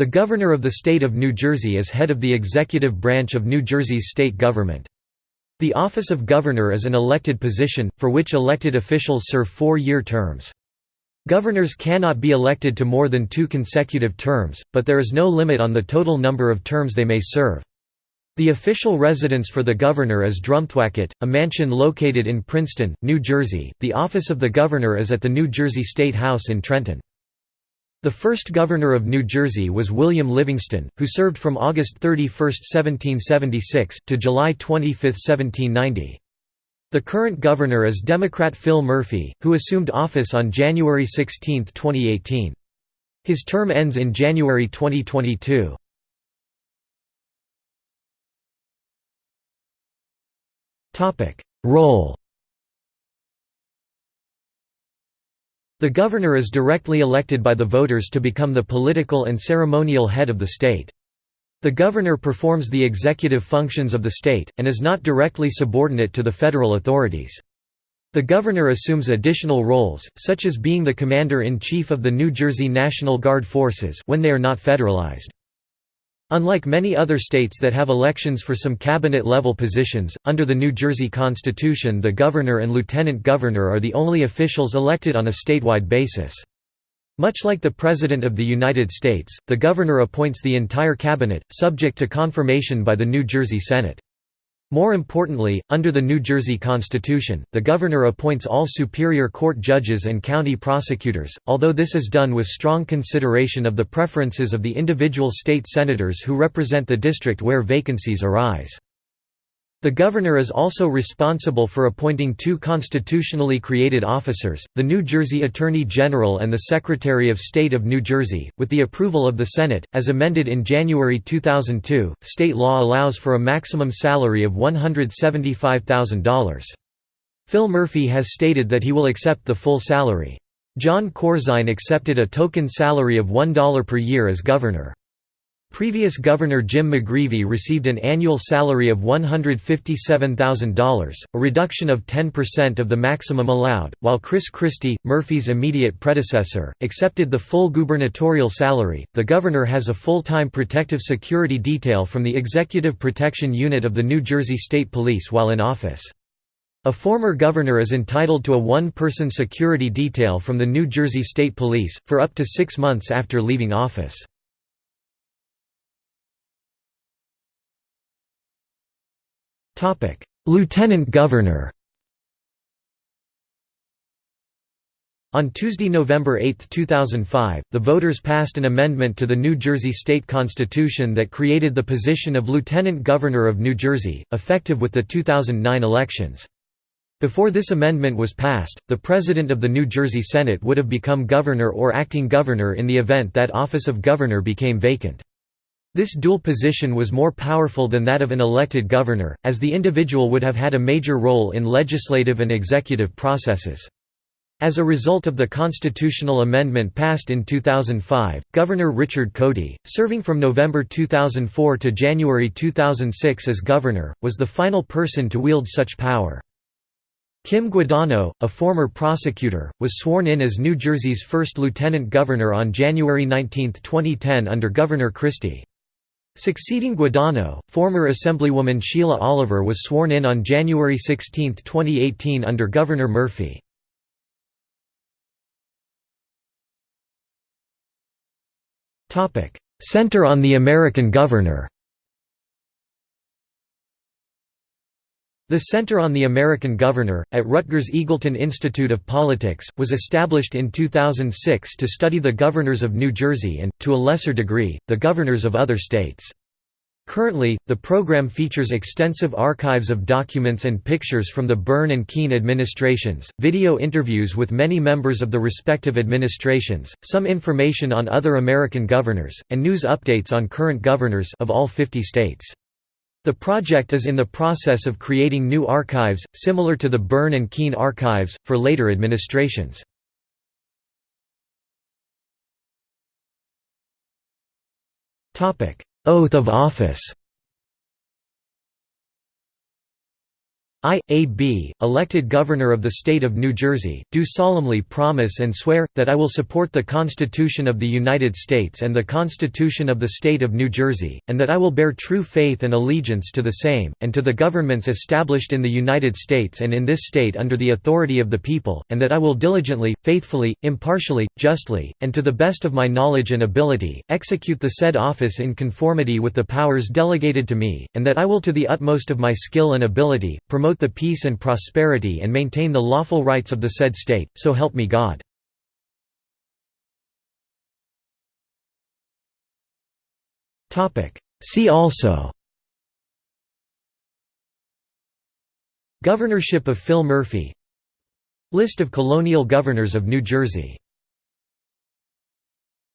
The Governor of the State of New Jersey is head of the executive branch of New Jersey's state government. The office of governor is an elected position, for which elected officials serve four-year terms. Governors cannot be elected to more than two consecutive terms, but there is no limit on the total number of terms they may serve. The official residence for the governor is Drumthwacket, a mansion located in Princeton, New Jersey. The office of the governor is at the New Jersey State House in Trenton. The first governor of New Jersey was William Livingston, who served from August 31, 1776, to July 25, 1790. The current governor is Democrat Phil Murphy, who assumed office on January 16, 2018. His term ends in January 2022. Role The governor is directly elected by the voters to become the political and ceremonial head of the state. The governor performs the executive functions of the state, and is not directly subordinate to the federal authorities. The governor assumes additional roles, such as being the commander-in-chief of the New Jersey National Guard forces when they are not federalized. Unlike many other states that have elections for some cabinet-level positions, under the New Jersey Constitution the governor and lieutenant governor are the only officials elected on a statewide basis. Much like the President of the United States, the governor appoints the entire cabinet, subject to confirmation by the New Jersey Senate. More importantly, under the New Jersey Constitution, the governor appoints all superior court judges and county prosecutors, although this is done with strong consideration of the preferences of the individual state senators who represent the district where vacancies arise. The governor is also responsible for appointing two constitutionally created officers, the New Jersey Attorney General and the Secretary of State of New Jersey, with the approval of the Senate. As amended in January 2002, state law allows for a maximum salary of $175,000. Phil Murphy has stated that he will accept the full salary. John Corzine accepted a token salary of $1 per year as governor. Previous Governor Jim McGreevey received an annual salary of $157,000, a reduction of 10% of the maximum allowed, while Chris Christie, Murphy's immediate predecessor, accepted the full gubernatorial salary. The governor has a full time protective security detail from the Executive Protection Unit of the New Jersey State Police while in office. A former governor is entitled to a one person security detail from the New Jersey State Police, for up to six months after leaving office. Lieutenant Governor On Tuesday, November 8, 2005, the voters passed an amendment to the New Jersey state constitution that created the position of Lieutenant Governor of New Jersey, effective with the 2009 elections. Before this amendment was passed, the President of the New Jersey Senate would have become governor or acting governor in the event that office of governor became vacant. This dual position was more powerful than that of an elected governor, as the individual would have had a major role in legislative and executive processes. As a result of the constitutional amendment passed in 2005, Governor Richard Codey, serving from November 2004 to January 2006 as governor, was the final person to wield such power. Kim Guadagno, a former prosecutor, was sworn in as New Jersey's first lieutenant governor on January 19, 2010 under Governor Christie. Succeeding Guadagno, former Assemblywoman Sheila Oliver was sworn in on January 16, 2018 under Governor Murphy. Center on the American Governor The Center on the American Governor, at Rutgers Eagleton Institute of Politics, was established in 2006 to study the governors of New Jersey and, to a lesser degree, the governors of other states. Currently, the program features extensive archives of documents and pictures from the Byrne and Kean administrations, video interviews with many members of the respective administrations, some information on other American governors, and news updates on current governors of all 50 states. The project is in the process of creating new archives, similar to the Byrne and Kean archives, for later administrations. Oath of office I, A. B., elected Governor of the State of New Jersey, do solemnly promise and swear, that I will support the Constitution of the United States and the Constitution of the State of New Jersey, and that I will bear true faith and allegiance to the same, and to the governments established in the United States and in this state under the authority of the people, and that I will diligently, faithfully, impartially, justly, and to the best of my knowledge and ability, execute the said office in conformity with the powers delegated to me, and that I will to the utmost of my skill and ability, promote the peace and prosperity and maintain the lawful rights of the said state, so help me God. See also Governorship of Phil Murphy List of colonial governors of New Jersey